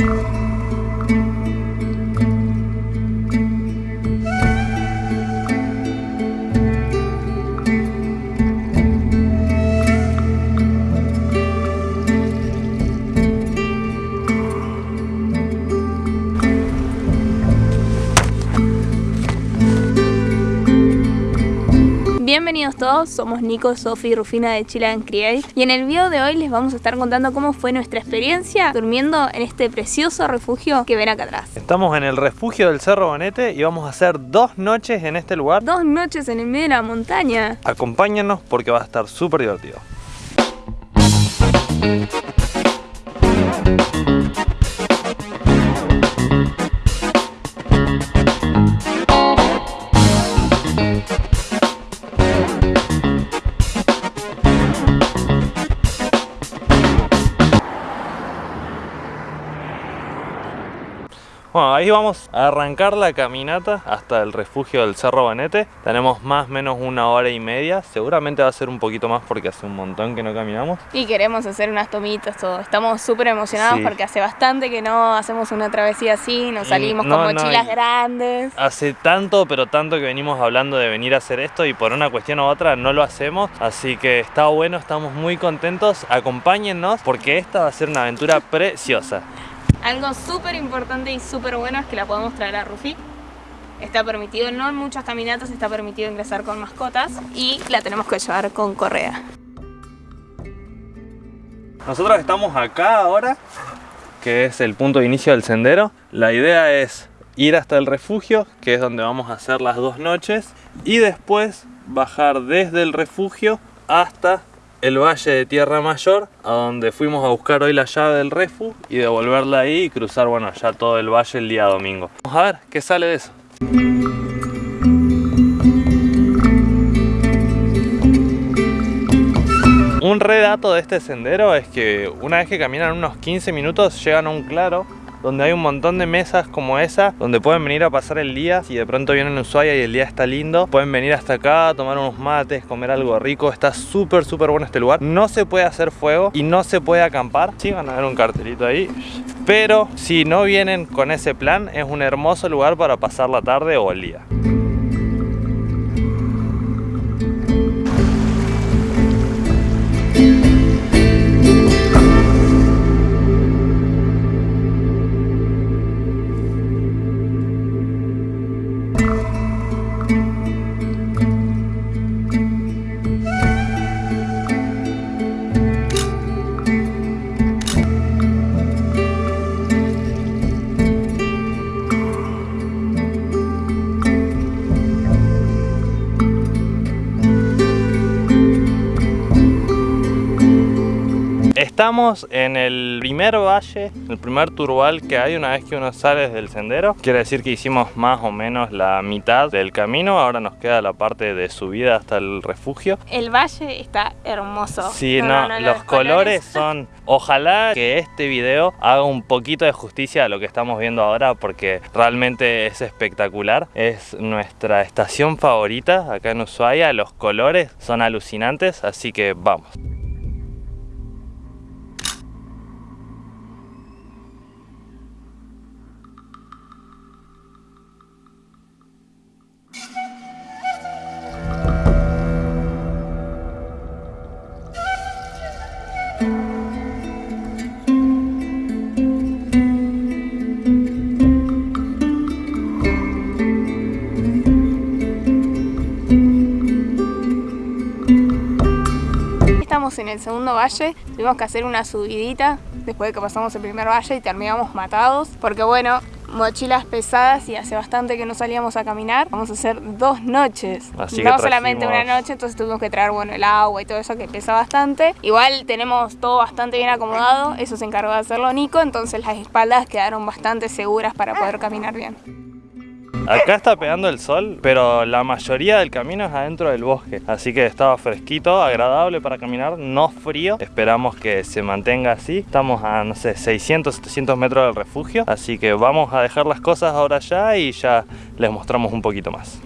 Bienvenidos todos, somos Nico, Sofi y Rufina de Chile and Create y en el video de hoy les vamos a estar contando cómo fue nuestra experiencia durmiendo en este precioso refugio que ven acá atrás. Estamos en el refugio del Cerro Bonete y vamos a hacer dos noches en este lugar. Dos noches en el medio de la montaña. Acompáñanos porque va a estar súper divertido. Ahí vamos a arrancar la caminata hasta el refugio del Cerro Banete. Tenemos más o menos una hora y media. Seguramente va a ser un poquito más porque hace un montón que no caminamos. Y queremos hacer unas tomitas, todo. Estamos súper emocionados porque hace bastante que no hacemos una travesía así. Nos salimos con mochilas grandes. Hace tanto, pero tanto que venimos hablando de venir a hacer esto y por una cuestión u otra no lo hacemos. Así que está bueno, estamos muy contentos. Acompáñennos porque esta va a ser una aventura preciosa. Algo súper importante y súper bueno es que la podemos traer a Rufi. Está permitido, no en muchas caminatas está permitido ingresar con mascotas y la tenemos que llevar con correa. Nosotros estamos acá ahora, que es el punto de inicio del sendero. La idea es ir hasta el refugio, que es donde vamos a hacer las dos noches, y después bajar desde el refugio hasta el valle de Tierra Mayor, a donde fuimos a buscar hoy la llave del refu y devolverla ahí y cruzar, bueno, ya todo el valle el día domingo. Vamos a ver qué sale de eso. Un redato de este sendero es que una vez que caminan unos 15 minutos llegan a un claro donde hay un montón de mesas como esa, donde pueden venir a pasar el día. Si de pronto vienen a Ushuaia y el día está lindo, pueden venir hasta acá, tomar unos mates, comer algo rico. Está súper, súper bueno este lugar. No se puede hacer fuego y no se puede acampar. Sí, van a ver un cartelito ahí. Pero si no vienen con ese plan, es un hermoso lugar para pasar la tarde o el día. Estamos en el primer valle, el primer turbal que hay una vez que uno sale del sendero. Quiere decir que hicimos más o menos la mitad del camino. Ahora nos queda la parte de subida hasta el refugio. El valle está hermoso. Sí, no, los, colores son... Ojalá que este video haga un poquito de justicia a lo que estamos viendo ahora porque realmente es espectacular. Es nuestra estación favorita acá en Ushuaia. Los colores son alucinantes, así que vamos. En el segundo valle, tuvimos que hacer una subidita después de que pasamos el primer valle y terminamos matados, porque bueno, mochilas pesadas y hace bastante que no salíamos a caminar. Vamos a hacer dos noches, no solamente una noche, entonces tuvimos que traer bueno, el agua y todo eso que pesa bastante. Igual tenemos todo bastante bien acomodado, eso se encargó de hacerlo Nico, entonces las espaldas quedaron bastante seguras para poder caminar bien. Acá está pegando el sol, pero la mayoría del camino es adentro del bosque. Así que estaba fresquito, agradable para caminar, no frío. Esperamos que se mantenga así. Estamos a, no sé, 600, 700 metros del refugio. Así que vamos a dejar las cosas ahora ya y ya les mostramos un poquito más.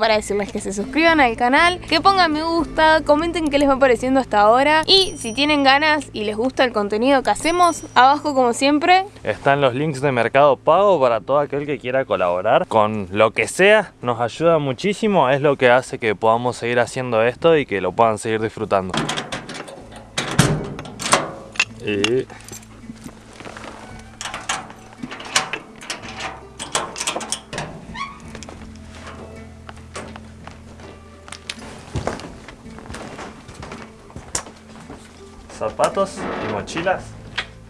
Para decirles que se suscriban al canal, que pongan me gusta, comenten qué les va pareciendo hasta ahora y si tienen ganas y les gusta el contenido que hacemos, abajo como siempre están los links de Mercado Pago para todo aquel que quiera colaborar con lo que sea, nos ayuda muchísimo, es lo que hace que podamos seguir haciendo esto y que lo puedan seguir disfrutando. Y zapatos y mochilas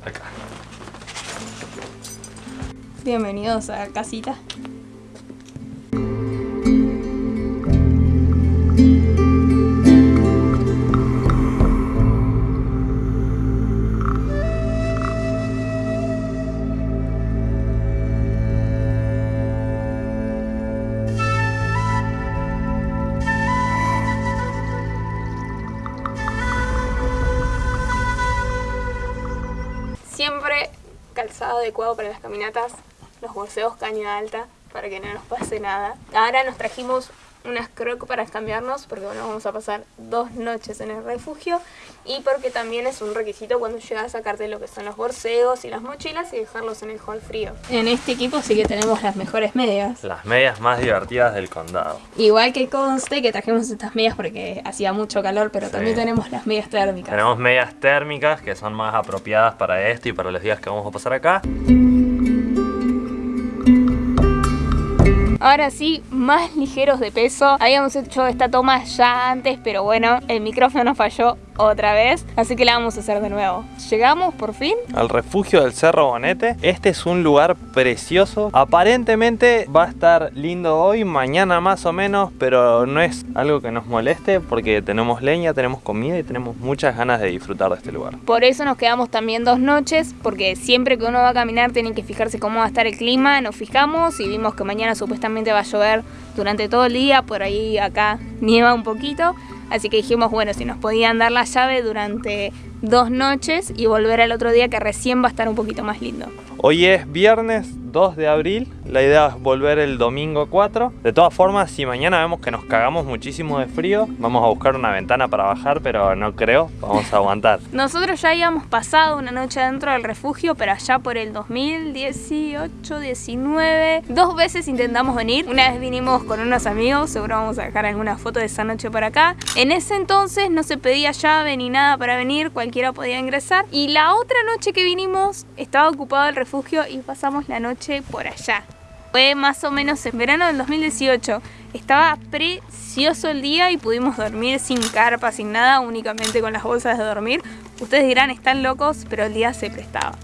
acá. Bienvenidos a casita. Para las caminatas, los bolseos caña alta para que no nos pase nada. Ahora nos trajimos unas crocs para cambiarnos porque bueno, vamos a pasar dos noches en el refugio y porque también es un requisito cuando llegas a sacarte lo que son los borseos y las mochilas y dejarlos en el hall frío. En este equipo sí que tenemos las mejores medias. Las medias más divertidas del condado. Igual que conste que trajimos estas medias porque hacía mucho calor, pero Sí. también tenemos las medias térmicas. Tenemos medias térmicas que son más apropiadas para esto y para los días que vamos a pasar acá. Ahora sí, más ligeros de peso. Habíamos hecho esta toma ya antes, pero bueno, el micrófono falló otra vez, así que la vamos a hacer de nuevo. Llegamos por fin. Al refugio del Cerro Bonete. Este es un lugar precioso. Aparentemente va a estar lindo hoy, mañana más o menos, pero no es algo que nos moleste porque tenemos leña, tenemos comida y tenemos muchas ganas de disfrutar de este lugar. Por eso nos quedamos también dos noches, porque siempre que uno va a caminar tiene que fijarse cómo va a estar el clima. Nos fijamos y vimos que mañana supuestamente va a llover durante todo el día, por ahí acá nieva un poquito. Así que dijimos, bueno, si nos podían dar la llave durante dos noches y volver al otro día que recién va a estar un poquito más lindo. Hoy es viernes 2 de abril, la idea es volver el domingo 4. De todas formas, si mañana vemos que nos cagamos muchísimo de frío, vamos a buscar una ventana para bajar, pero no creo, vamos a aguantar. Nosotros ya habíamos pasado una noche dentro del refugio, pero allá por el 2018, 19, dos veces intentamos venir. Una vez vinimos con unos amigos, seguro vamos a dejar alguna foto de esa noche por acá. En ese entonces no se pedía llave ni nada para venir, cualquiera podía ingresar. Y la otra noche que vinimos estaba ocupado el refugio y pasamos la noche por allá. Fue más o menos en verano del 2018. Estaba precioso el día y pudimos dormir sin carpa, sin nada, únicamente con las bolsas de dormir. Ustedes dirán, están locos, pero el día se prestaba.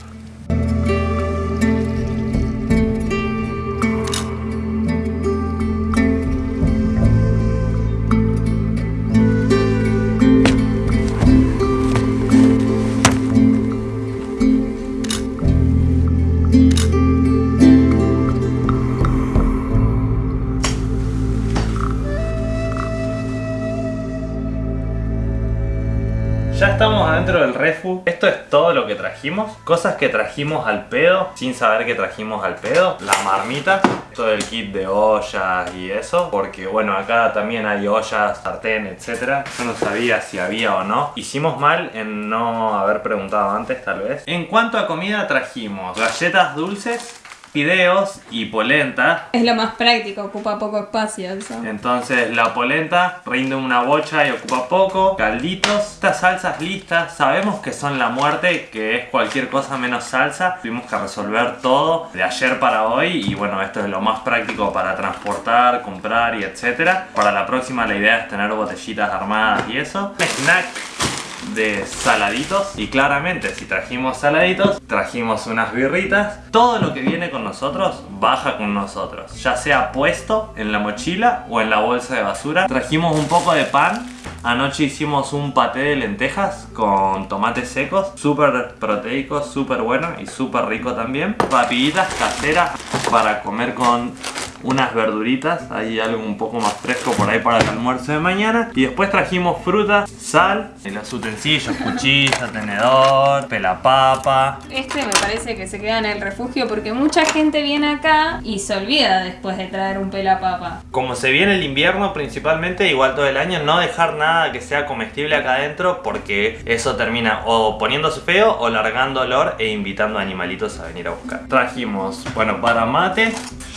Ya estamos adentro del refu. Esto es todo lo que trajimos. Cosas que trajimos al pedo, sin saber que trajimos al pedo. La marmita, todo el kit de ollas y eso. Porque bueno, acá también hay ollas, sartén, etc. Yo no sabía si había o no. Hicimos mal en no haber preguntado antes, tal vez. En cuanto a comida, trajimos galletas dulces, fideos y polenta. Es lo más práctico, ocupa poco espacio eso. Entonces la polenta rinde una bocha y ocupa poco. Calditos, estas salsas listas. Sabemos que son la muerte, que es cualquier cosa menos salsa. Tuvimos que resolver todo de ayer para hoy. Y bueno, esto es lo más práctico para transportar, comprar y etcétera. Para la próxima la idea es tener botellitas armadas y eso. Snack saladitos. Y claramente si trajimos saladitos trajimos unas birritas. Todo lo que viene con nosotros baja con nosotros. Ya sea puesto en la mochila o en la bolsa de basura. Trajimos un poco de pan. Anoche hicimos un paté de lentejas con tomates secos, súper proteico, súper bueno y súper rico también. Papillitas caseras para comer con unas verduritas, hay algo un poco más fresco por ahí para el almuerzo de mañana. Y después trajimos fruta, sal, los utensilios, cuchillo, tenedor, pelapapa. Este me parece que se queda en el refugio porque mucha gente viene acá y se olvida después de traer un pelapapa. Como se viene el invierno principalmente, igual todo el año, no dejar nada que sea comestible acá adentro porque eso termina o poniéndose feo o largando olor e invitando a animalitos a venir a buscar. Trajimos, bueno, para mate,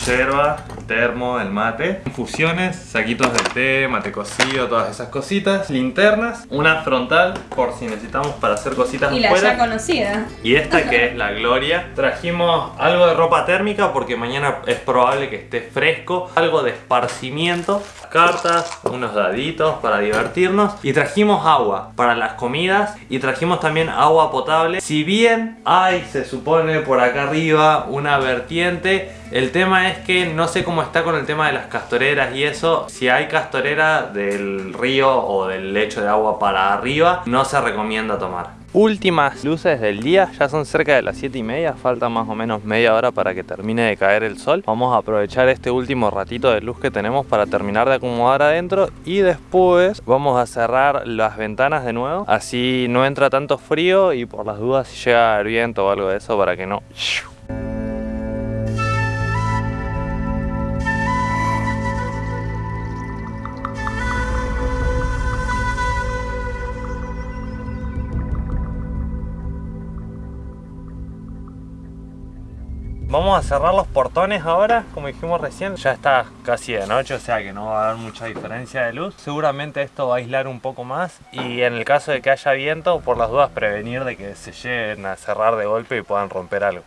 yerba, termo, el mate, infusiones, saquitos de té, mate cocido, todas esas cositas, linternas, una frontal por si necesitamos para hacer cositas Y la afuera. ya conocida. Y esta que es la Gloria. Trajimos algo de ropa térmica porque mañana es probable que esté fresco. Algo de esparcimiento. Cartas, unos daditos para divertirnos. Y trajimos agua para las comidas. Y trajimos también agua potable. Si bien hay, se supone por acá arriba, una vertiente. El tema es que no sé cómo está con el tema de las castoreras y eso. Si hay castorera del río o del lecho de agua para arriba, no se recomienda tomar. Últimas luces del día, ya son cerca de las 7 y media, falta más o menos media hora para que termine de caer el sol. Vamos a aprovechar este último ratito de luz que tenemos para terminar de acomodar adentro y después vamos a cerrar las ventanas de nuevo, así no entra tanto frío y por las dudas si llega el viento o algo de eso para que no... Vamos a cerrar los portones ahora, como dijimos recién, ya está casi de noche, o sea que no va a haber mucha diferencia de luz. Seguramente esto va a aislar un poco más y en el caso de que haya viento, por las dudas prevenir de que se lleguen a cerrar de golpe y puedan romper algo.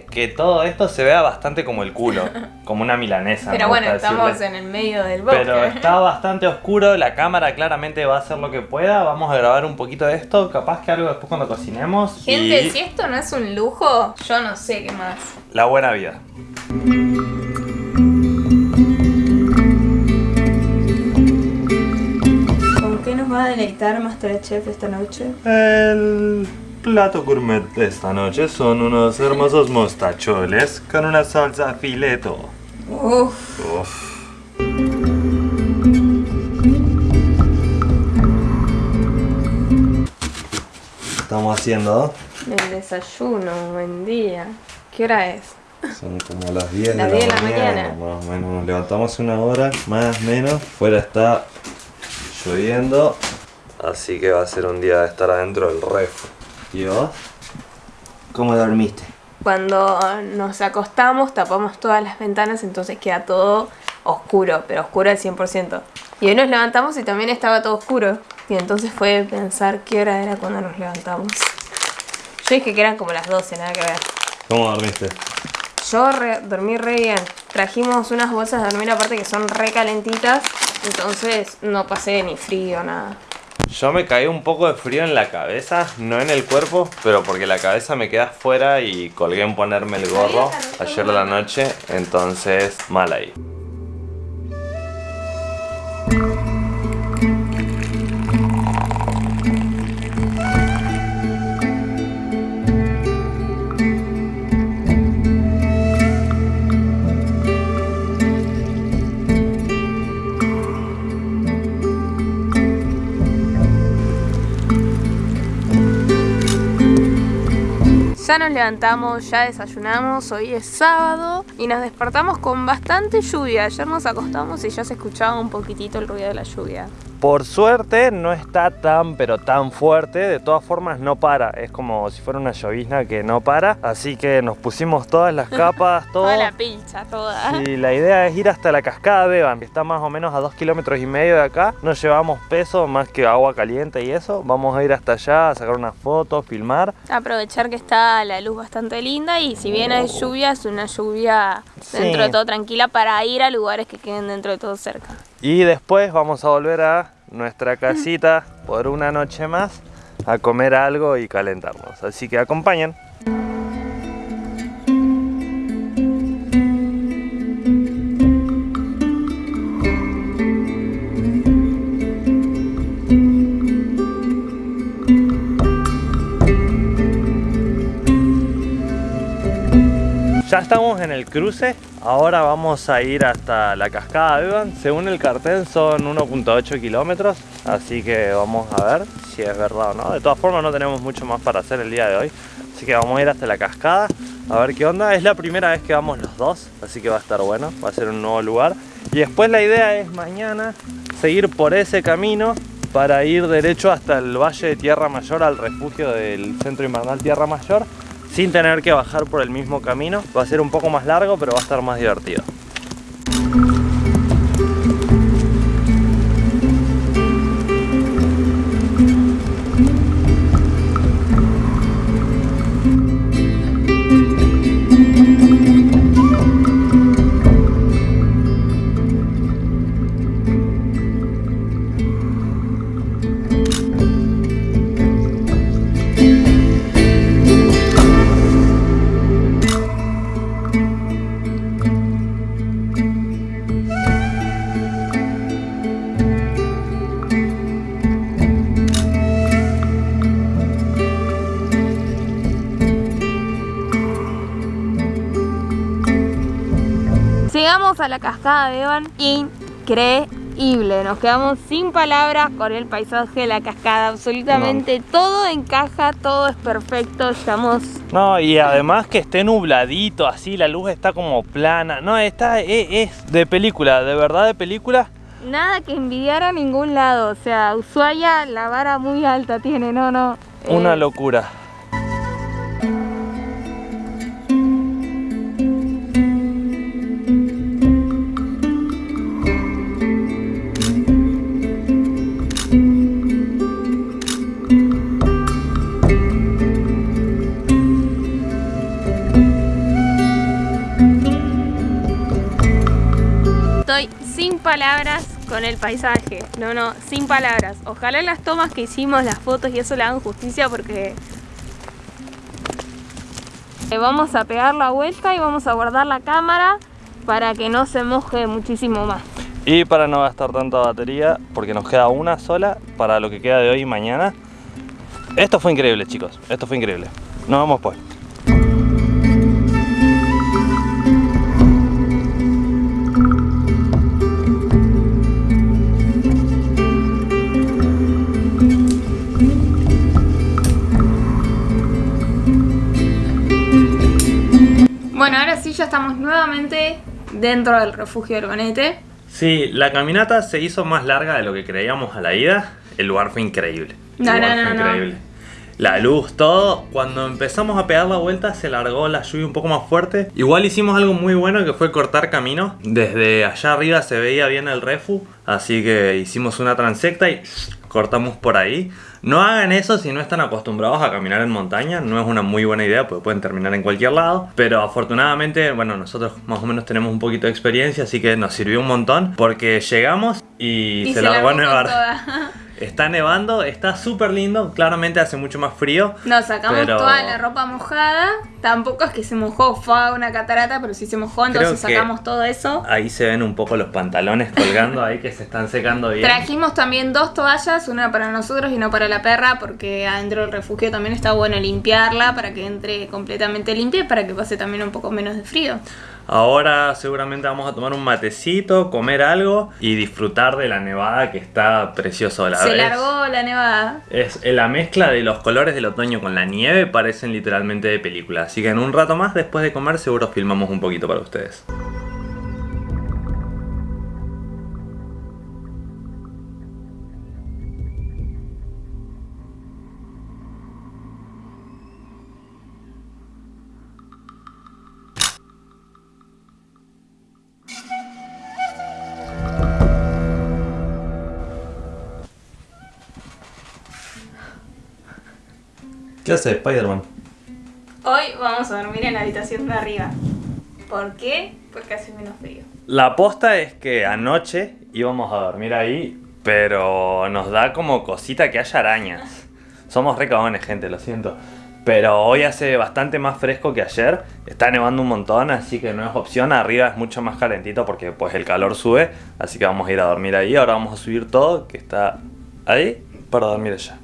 Que todo esto se vea bastante como el culo, como una milanesa. Pero bueno, estamos decirle. en el medio del bosque. Pero está bastante oscuro, la cámara claramente va a hacer lo que pueda. Vamos a grabar un poquito de esto, capaz que algo después cuando cocinemos. Gente, y si esto no es un lujo, yo no sé qué más. la buena vida. ¿Con qué nos va a deleitar Masterchef esta noche? El plato gourmet de esta noche son unos hermosos mostacholes con una salsa fileto. Uff, Uf. Estamos haciendo el desayuno, buen día. ¿Qué hora es? Son como las 10 Las de 10 la, de la mañana, mañana. Más o menos. Nos levantamos una hora, más o menos. Fuera está lloviendo. Así que va a ser un día de estar adentro del ref. ¿Y vos? ¿Cómo dormiste? Cuando nos acostamos tapamos todas las ventanas, entonces queda todo oscuro, pero oscuro al 100%. Y hoy nos levantamos y también estaba todo oscuro. Y entonces fue pensar qué hora era cuando nos levantamos. Yo dije que eran como las 12, nada que ver. ¿Cómo dormiste? Yo re- dormí re bien. Trajimos unas bolsas de dormir aparte que son re calentitas. Entonces no pasé ni frío, nada. Yo me caí un poco de frío en la cabeza, no en el cuerpo, pero porque la cabeza me queda afuera y colgué en ponerme el gorro ayer de la noche, entonces mal ahí. Ya nos levantamos, ya desayunamos, hoy es sábado y nos despertamos con bastante lluvia. Ayer nos acostamos y ya se escuchaba un poquitito el ruido de la lluvia. Por suerte no está tan pero tan fuerte, de todas formas no para, es como si fuera una llovizna que no para, así que nos pusimos todas las capas, todo. Toda la pilcha, toda. Y la idea es ir hasta la cascada Beban, que está más o menos a dos kilómetros y medio de acá. No llevamos peso más que agua caliente y eso. Vamos a ir hasta allá a sacar unas fotos, filmar. Aprovechar que está la luz bastante linda y si bien hay lluvia, es una lluvia Sí. dentro de todo tranquila para ir a lugares que queden dentro de todo cerca. Y después vamos a volver a nuestra casita por una noche más a comer algo y calentarnos. Así que acompañen. Ya estamos en el cruce, ahora vamos a ir hasta la cascada de. Según el cartel son 1.8 kilómetros, así que vamos a ver si es verdad o no. De todas formas no tenemos mucho más para hacer el día de hoy, así que vamos a ir hasta la cascada a ver qué onda. Es la primera vez que vamos los dos, así que va a estar bueno, va a ser un nuevo lugar. Y después la idea es mañana seguir por ese camino para ir derecho hasta el Valle de Tierra Mayor, al refugio del Centro Invernal Tierra Mayor sin tener que bajar por el mismo camino. Va a ser un poco más largo, pero va a estar más divertido. Llegamos a la cascada de Evan, increíble, nos quedamos sin palabras con el paisaje de la cascada, absolutamente todo encaja, todo es perfecto, estamos... No, y además que esté nubladito, así, la luz está como plana, no, está, es, es de película, de verdad de película. Nada que envidiar a ningún lado, o sea, Ushuaia la vara muy alta tiene, no, no. Una eh, locura. Palabras con el paisaje. No, no, sin palabras. Ojalá las tomas que hicimos, las fotos y eso le hagan justicia porque... Vamos a pegar la vuelta y vamos a guardar la cámara para que no se moje muchísimo más. Y para no gastar tanta batería, porque nos queda una sola para lo que queda de hoy y mañana. Esto fue increíble, chicos. Esto fue increíble. Nos vemos pues. Estamos nuevamente dentro del refugio del Bonete. Sí, la caminata se hizo más larga de lo que creíamos a la ida. El lugar fue increíble. El No, lugar no, fue no, no. increíble. La luz, todo. Cuando empezamos a pegar la vuelta se largó la lluvia un poco más fuerte. Igual hicimos algo muy bueno que fue cortar camino. Desde allá arriba se veía bien el refu. Así que hicimos una transecta y cortamos por ahí. No hagan eso si no están acostumbrados a caminar en montaña. No es una muy buena idea porque pueden terminar en cualquier lado. Pero afortunadamente, bueno, nosotros más o menos tenemos un poquito de experiencia. Así que nos sirvió un montón. Porque llegamos y, Y se, largó a largó con nevar. Está nevando, está súper lindo. Claramente hace mucho más frío. Nos sacamos Pero- toda la ropa mojada. Tampoco es que se mojó, fue una catarata, pero sí se mojó, entonces Creo sacamos todo eso. Ahí se ven un poco los pantalones colgando ahí que se están secando bien. Trajimos también dos toallas, una para nosotros y una para la perra, porque adentro del refugio también está bueno limpiarla para que entre completamente limpia y para que pase también un poco menos de frío. Ahora seguramente vamos a tomar un matecito, comer algo y disfrutar de la nevada que está precioso. La Se vez. largó la nevada. Es la mezcla de los colores del otoño con la nieve parecen literalmente de película. Así que en un rato más, después de comer, seguro filmamos un poquito para ustedes. ¿Qué hace Spider-Man? Hoy vamos a dormir en la habitación de arriba. ¿Por qué? Porque hace menos frío. La aposta es que anoche íbamos a dormir ahí, pero nos da como cosita que haya arañas. Somos re cagones, gente, lo siento. Pero hoy hace bastante más fresco que ayer. Está nevando un montón, así que no es opción. Arriba es mucho más calentito porque pues el calor sube. Así que vamos a ir a dormir ahí. Ahora vamos a subir todo, que está ahí, para dormir allá.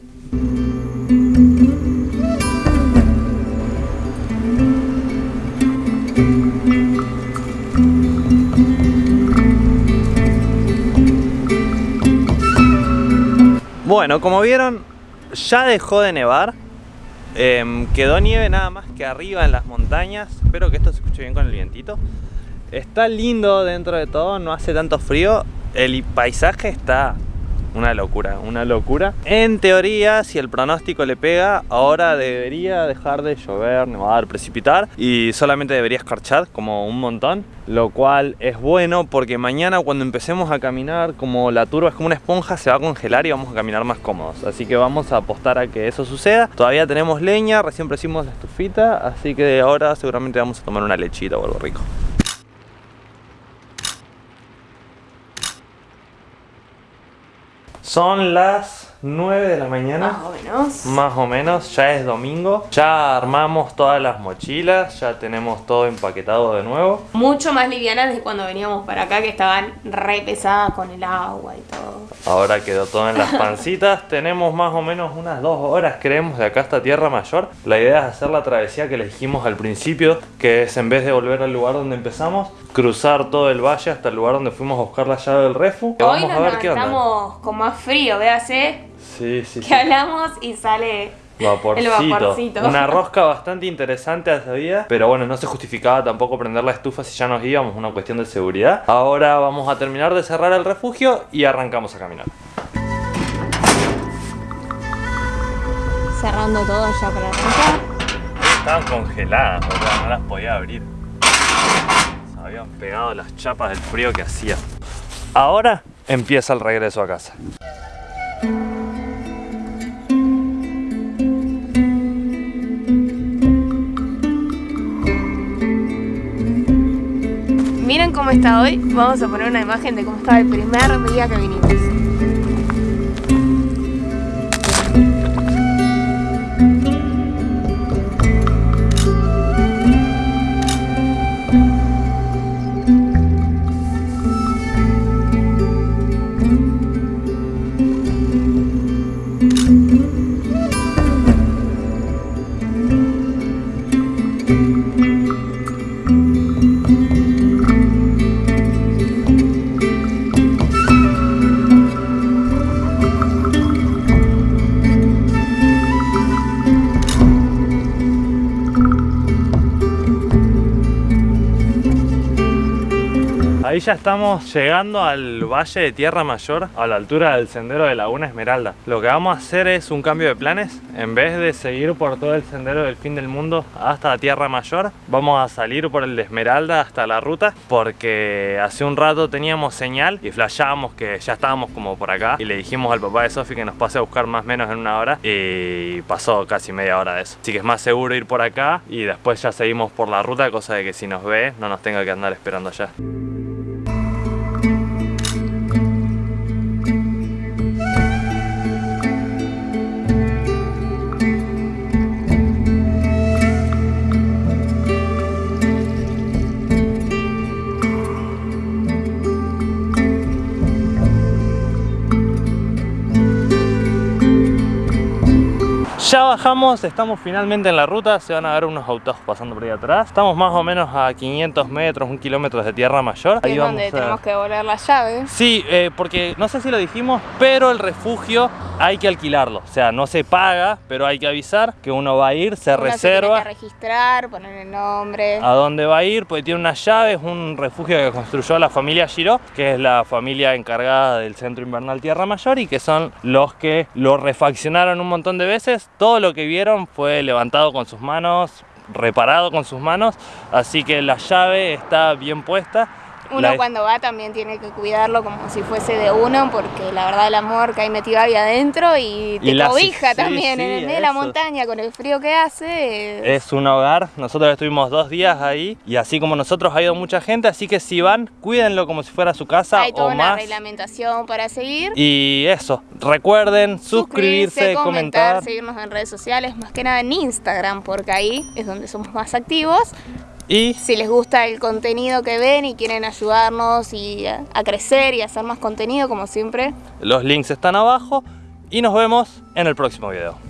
Bueno, como vieron, ya dejó de nevar. Em, quedó nieve nada más que arriba en las montañas. Espero que esto se escuche bien con el vientito. Está lindo dentro de todo, no hace tanto frío. El paisaje está una locura, una locura. En teoría, si el pronóstico le pega, ahora debería dejar de llover, nevar, precipitar y solamente debería escarchar como un montón, lo cual es bueno porque mañana cuando empecemos a caminar, como la turba es como una esponja, se va a congelar y vamos a caminar más cómodos. Así que vamos a apostar a que eso suceda. Todavía tenemos leña, recién presimos la estufita, así que ahora seguramente vamos a tomar una lechita o algo rico. Son las 9 de la mañana. Más o menos. Más o menos, ya es domingo. Ya armamos todas las mochilas, ya tenemos todo empaquetado de nuevo. Mucho más livianas de cuando veníamos para acá, que estaban re pesadas con el agua y todo. Ahora quedó todo en las pancitas. tenemos más o menos unas dos horas, creemos, de acá hasta Tierra Mayor. La idea es hacer la travesía que le dijimos al principio, que es en vez de volver al lugar donde empezamos, cruzar todo el valle hasta el lugar donde fuimos a buscar la llave del refu. Hoy Vamos a ver qué onda. Estamos con más frío, véase Sí, sí. Que hablamos y sale vaporcito. El vaporcito. Una rosca bastante interesante ese día, pero bueno, no se justificaba tampoco prender la estufa si ya nos íbamos, una cuestión de seguridad. Ahora vamos a terminar de cerrar el refugio y arrancamos a caminar. Cerrando todo ya para arrancar. Estaban congeladas, no las podía abrir. Se habían pegado las chapas del frío que hacía. Ahora empieza el regreso a casa. Miren cómo está hoy. Vamos a poner una imagen de cómo estaba el primer día que vinimos. Ya estamos llegando al Valle de Tierra Mayor, a la altura del sendero de Laguna Esmeralda. Lo que vamos a hacer es un cambio de planes. En vez de seguir por todo el sendero del fin del mundo hasta Tierra Mayor, vamos a salir por el de Esmeralda hasta la ruta, porque hace un rato teníamos señal y flashábamos que ya estábamos como por acá. Y le dijimos al papá de Sofi que nos pase a buscar más o menos en una hora y pasó casi media hora de eso. Así que es más seguro ir por acá y después ya seguimos por la ruta, cosa de que si nos ve no nos tenga que andar esperando allá. Ya bajamos, estamos finalmente en la ruta, se van a ver unos autos pasando por ahí atrás. Estamos más o menos a 500 metros, un kilómetro de tierra mayor. Ahí es donde tenemos que devolver la llave. Sí, eh, porque no sé si lo dijimos, pero el refugio hay que alquilarlo. O sea, no se paga, pero hay que avisar que uno va a ir, se reserva. Se que registrar, poner el nombre. A dónde va a ir, porque tiene una llave, es un refugio que construyó la familia Giro, que es la familia encargada del centro invernal Tierra Mayor y que son los que lo refaccionaron un montón de veces todo lo que vieron fue levantado con sus manos, reparado con sus manos, así que la llave está bien puesta Uno La- cuando va también tiene que cuidarlo como si fuese de uno, porque la verdad el amor que hay metido ahí adentro y te Y la- cobija sí, también sí, en el medio de la montaña con el frío que hace. Es un hogar, nosotros estuvimos dos días ahí y así como nosotros ha ido mucha gente, así que si van, cuídenlo como si fuera su casa hay toda o una más. reglamentación para seguir. Y eso, recuerden suscribirse, comentar. seguirnos en redes sociales, más que nada en Instagram, porque ahí es donde somos más activos. Y Si les gusta el contenido que ven y quieren ayudarnos y a, a crecer y hacer más contenido, como siempre, los links están abajo y nos vemos en el próximo video.